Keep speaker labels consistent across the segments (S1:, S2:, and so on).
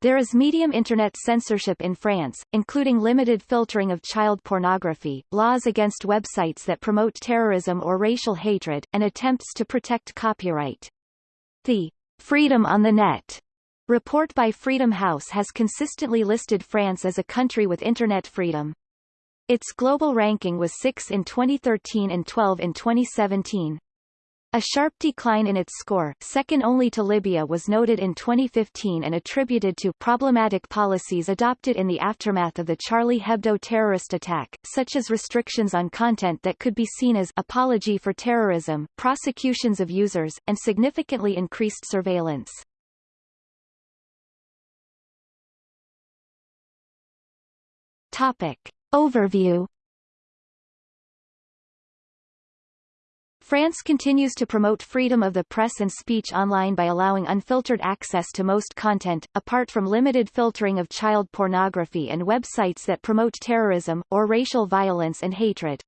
S1: There is medium Internet censorship in France, including limited filtering of child pornography, laws against websites that promote terrorism or racial hatred, and attempts to protect copyright. The Freedom on the Net report by Freedom House has consistently listed France as a country with Internet freedom. Its global ranking was 6 in 2013 and 12 in 2017. A sharp decline in its score, second only to Libya was noted in 2015 and attributed to problematic policies adopted in the aftermath of the Charlie Hebdo terrorist attack, such as restrictions on content that could be seen as apology for terrorism, prosecutions of users, and significantly increased surveillance. Topic. Overview France continues to promote freedom of the press and speech online by allowing unfiltered access to most content, apart from limited filtering of child pornography and websites that promote terrorism, or racial violence and hatred.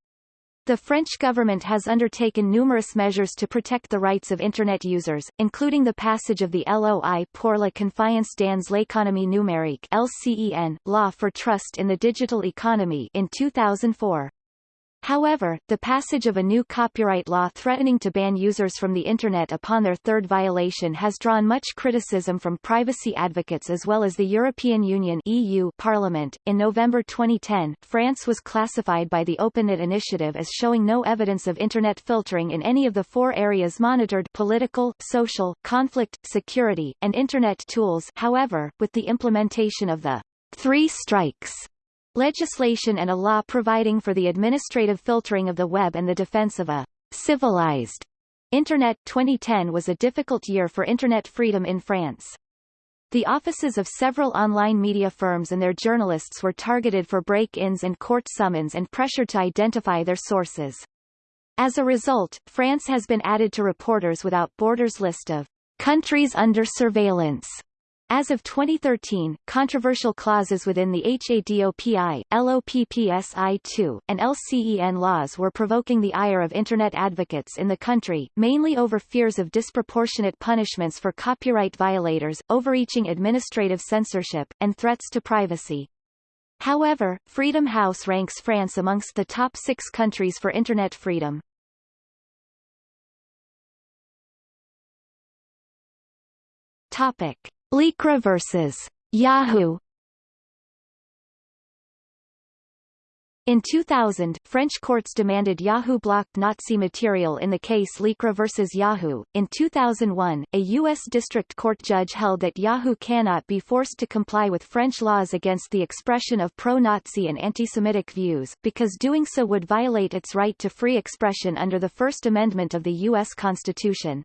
S1: The French government has undertaken numerous measures to protect the rights of Internet users, including the passage of the Loi pour la confiance dans l'économie numérique LCEN, Law for Trust in the Digital Economy in 2004. However, the passage of a new copyright law threatening to ban users from the Internet upon their third violation has drawn much criticism from privacy advocates as well as the European Union EU Parliament. In November 2010, France was classified by the OpenNet initiative as showing no evidence of Internet filtering in any of the four areas monitored political, social, conflict, security, and Internet tools however, with the implementation of the three strikes legislation and a law providing for the administrative filtering of the web and the defense of a civilized Internet 2010 was a difficult year for Internet freedom in France. The offices of several online media firms and their journalists were targeted for break-ins and court summons and pressured to identify their sources. As a result, France has been added to Reporters Without Borders list of countries under surveillance as of 2013, controversial clauses within the HADOPI, LOPPSI2, and LCEN laws were provoking the ire of Internet advocates in the country, mainly over fears of disproportionate punishments for copyright violators, overreaching administrative censorship, and threats to privacy. However, Freedom House ranks France amongst the top six countries for Internet freedom. Topic. LICRA vs. Yahoo In 2000, French courts demanded Yahoo blocked Nazi material in the case LICRA vs. Yahoo. In 2001, a U.S. District Court judge held that Yahoo cannot be forced to comply with French laws against the expression of pro-Nazi and anti-Semitic views, because doing so would violate its right to free expression under the First Amendment of the U.S. Constitution.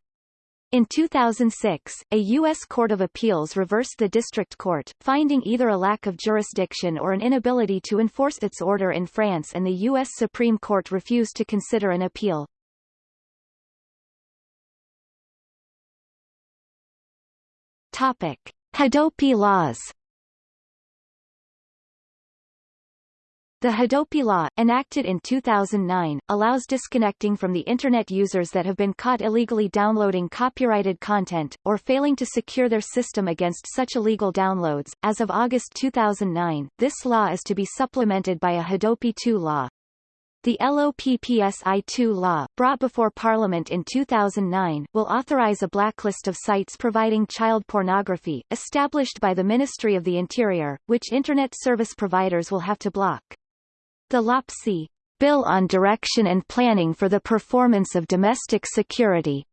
S1: In 2006, a U.S. Court of Appeals reversed the district court, finding either a lack of jurisdiction or an inability to enforce its order in France and the U.S. Supreme Court refused to consider an appeal. Topic. Hadopi laws The Hadopi law, enacted in 2009, allows disconnecting from the Internet users that have been caught illegally downloading copyrighted content, or failing to secure their system against such illegal downloads. As of August 2009, this law is to be supplemented by a Hadopi 2 law. The LOPPSI-2 law, brought before Parliament in 2009, will authorize a blacklist of sites providing child pornography, established by the Ministry of the Interior, which Internet service providers will have to block. The LOPPSI Bill on Direction and Planning for the Performance of Domestic Security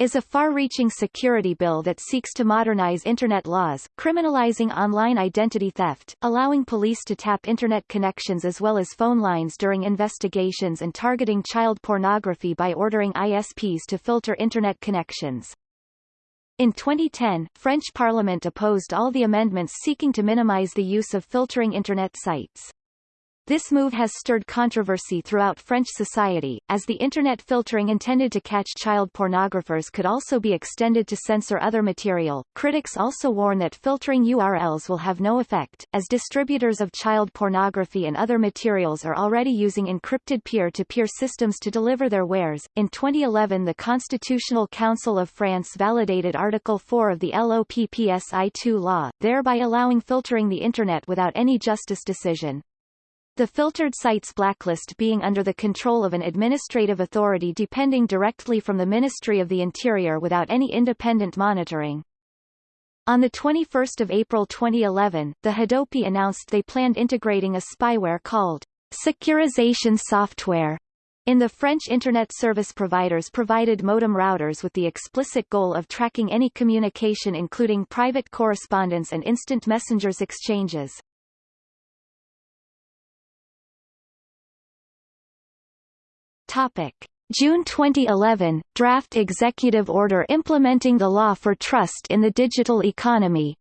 S1: is a far-reaching security bill that seeks to modernize Internet laws, criminalizing online identity theft, allowing police to tap Internet connections as well as phone lines during investigations and targeting child pornography by ordering ISPs to filter Internet connections. In 2010, French Parliament opposed all the amendments seeking to minimize the use of filtering Internet sites. This move has stirred controversy throughout French society, as the Internet filtering intended to catch child pornographers could also be extended to censor other material. Critics also warn that filtering URLs will have no effect, as distributors of child pornography and other materials are already using encrypted peer-to-peer systems to deliver their wares. In 2011 the Constitutional Council of France validated Article 4 of the LOPPSI-2 law, thereby allowing filtering the Internet without any justice decision. The filtered sites blacklist being under the control of an administrative authority depending directly from the Ministry of the Interior without any independent monitoring. On 21 April 2011, the Hadopi announced they planned integrating a spyware called securization software in the French Internet service providers provided modem routers with the explicit goal of tracking any communication including private correspondence and instant messengers exchanges. Topic. June 2011, draft executive order implementing the law for trust in the digital economy.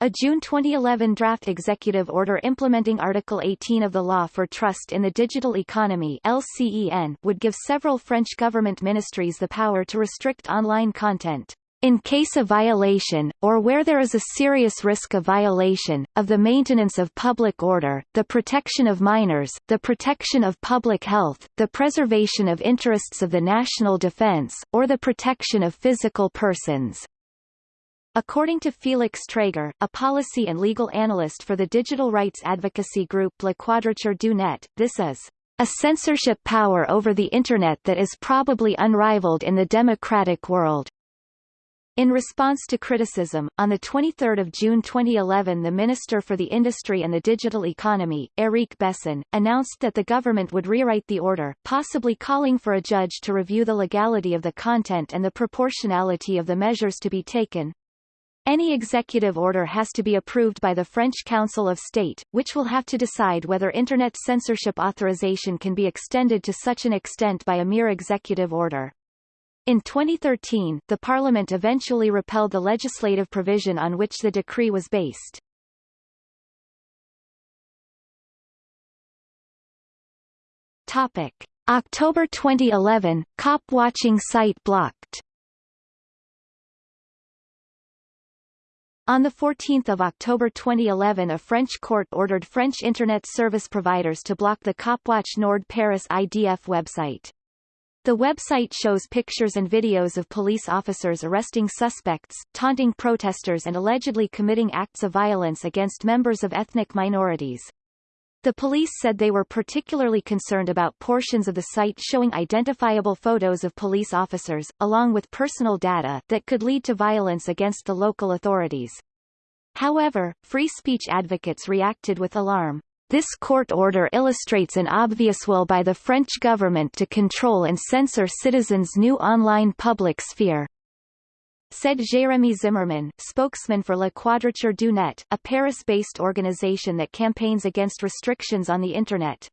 S1: A June 2011 draft executive order implementing Article 18 of the Law for Trust in the Digital Economy LCEN would give several French government ministries the power to restrict online content in case of violation, or where there is a serious risk of violation, of the maintenance of public order, the protection of minors, the protection of public health, the preservation of interests of the national defense, or the protection of physical persons. According to Félix Tréguer, a policy and legal analyst for the digital rights advocacy group La Quadrature du Net, this is a censorship power over the Internet that is probably unrivaled in the democratic world. In response to criticism, on 23 June 2011 the Minister for the Industry and the Digital Economy, Eric Besson, announced that the government would rewrite the order, possibly calling for a judge to review the legality of the content and the proportionality of the measures to be taken. Any executive order has to be approved by the French Council of State, which will have to decide whether Internet censorship authorization can be extended to such an extent by a mere executive order. In 2013, the Parliament eventually repealed the legislative provision on which the decree was based. Topic. October 2011, cop watching site blocked On 14 October 2011 a French court ordered French Internet service providers to block the Copwatch Nord Paris IDF website. The website shows pictures and videos of police officers arresting suspects, taunting protesters and allegedly committing acts of violence against members of ethnic minorities. The police said they were particularly concerned about portions of the site showing identifiable photos of police officers, along with personal data, that could lead to violence against the local authorities. However, free speech advocates reacted with alarm. This court order illustrates an obvious will by the French government to control and censor citizens' new online public sphere. Said Jérémie Zimmermann, spokesman for La Quadrature du Net, a Paris-based organization that campaigns against restrictions on the Internet.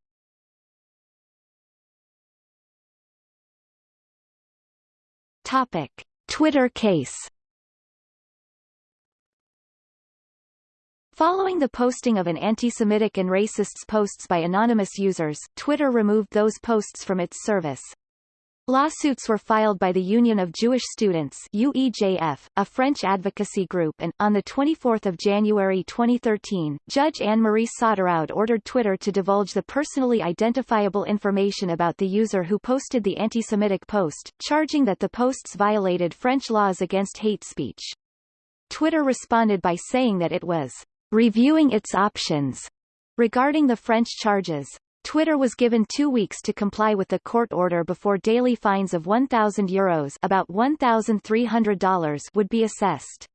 S1: Topic. Twitter case Following the posting of an anti-Semitic and racist posts by anonymous users, Twitter removed those posts from its service. Lawsuits were filed by the Union of Jewish Students UEJF, a French advocacy group and, on 24 January 2013, Judge Anne-Marie Sauteraud ordered Twitter to divulge the personally identifiable information about the user who posted the anti-Semitic post, charging that the posts violated French laws against hate speech. Twitter responded by saying that it was reviewing its options regarding the French charges. Twitter was given two weeks to comply with the court order before daily fines of €1,000 Euros about $1,300 would be assessed.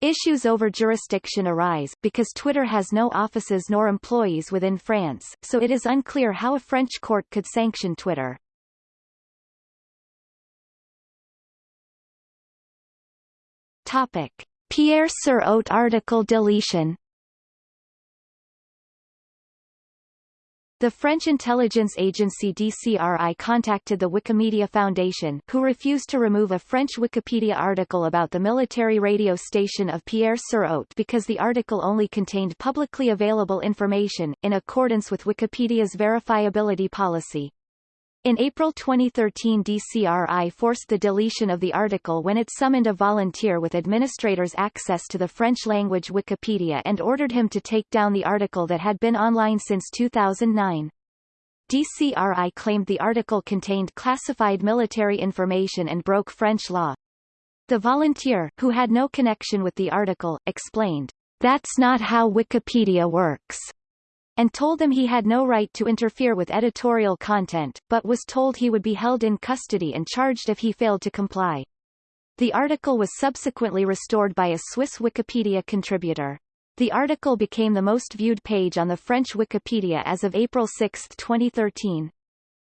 S1: Issues over jurisdiction arise, because Twitter has no offices nor employees within France, so it is unclear how a French court could sanction Twitter. Topic. Pierre sur Haute article deletion The French intelligence agency DCRI contacted the Wikimedia Foundation, who refused to remove a French Wikipedia article about the military radio station of Pierre-sur-Haute because the article only contained publicly available information, in accordance with Wikipedia's verifiability policy. In April 2013 DCRI forced the deletion of the article when it summoned a volunteer with administrators access to the French-language Wikipedia and ordered him to take down the article that had been online since 2009. DCRI claimed the article contained classified military information and broke French law. The volunteer, who had no connection with the article, explained, That's not how Wikipedia works and told them he had no right to interfere with editorial content, but was told he would be held in custody and charged if he failed to comply. The article was subsequently restored by a Swiss Wikipedia contributor. The article became the most viewed page on the French Wikipedia as of April 6, 2013.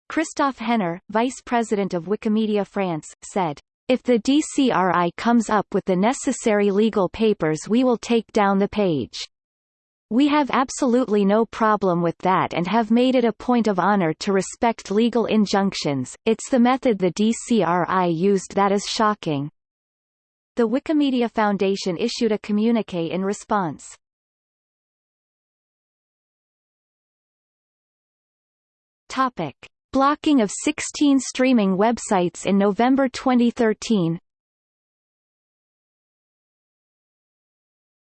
S1: Christophe Henner, vice president of Wikimedia France, said, If the DCRI comes up with the necessary legal papers we will take down the page. We have absolutely no problem with that and have made it a point of honor to respect legal injunctions, it's the method the DCRI used that is shocking. The Wikimedia Foundation issued a communique in response. Topic. Blocking of 16 streaming websites in November 2013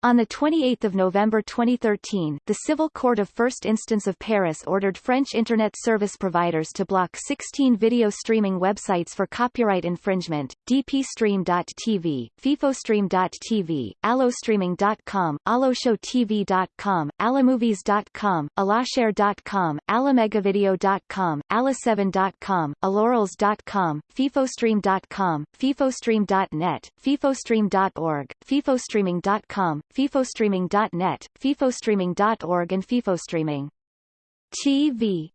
S1: On 28 November 2013, the Civil Court of First Instance of Paris ordered French Internet service providers to block 16 video streaming websites for copyright infringement, dpstream.tv, fifostream.tv, allostreaming.com, alloshowtv.com, allamovies.com, allashare.com, allamegavideo.com, alla7.com, allorals.com, fifostream.com, fifostream.net, fifostream.org, fifostreaming.com, FIFOstreaming.net, FIFOstreaming.org and FIFOstreaming. TV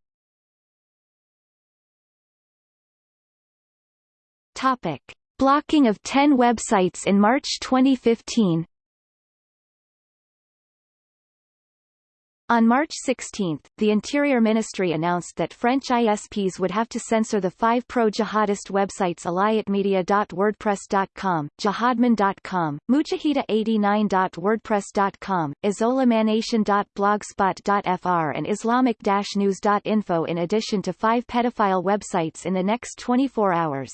S1: Topic. Blocking of 10 websites in March 2015 On March 16, the Interior Ministry announced that French ISPs would have to censor the five pro-jihadist websites alayatmedia.wordpress.com, jihadman.com, mujahida89.wordpress.com, isolamanation.blogspot.fr and islamic-news.info in addition to five pedophile websites in the next 24 hours.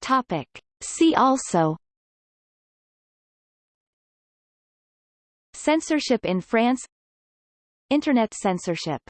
S1: Topic. See also Censorship in France. Internet censorship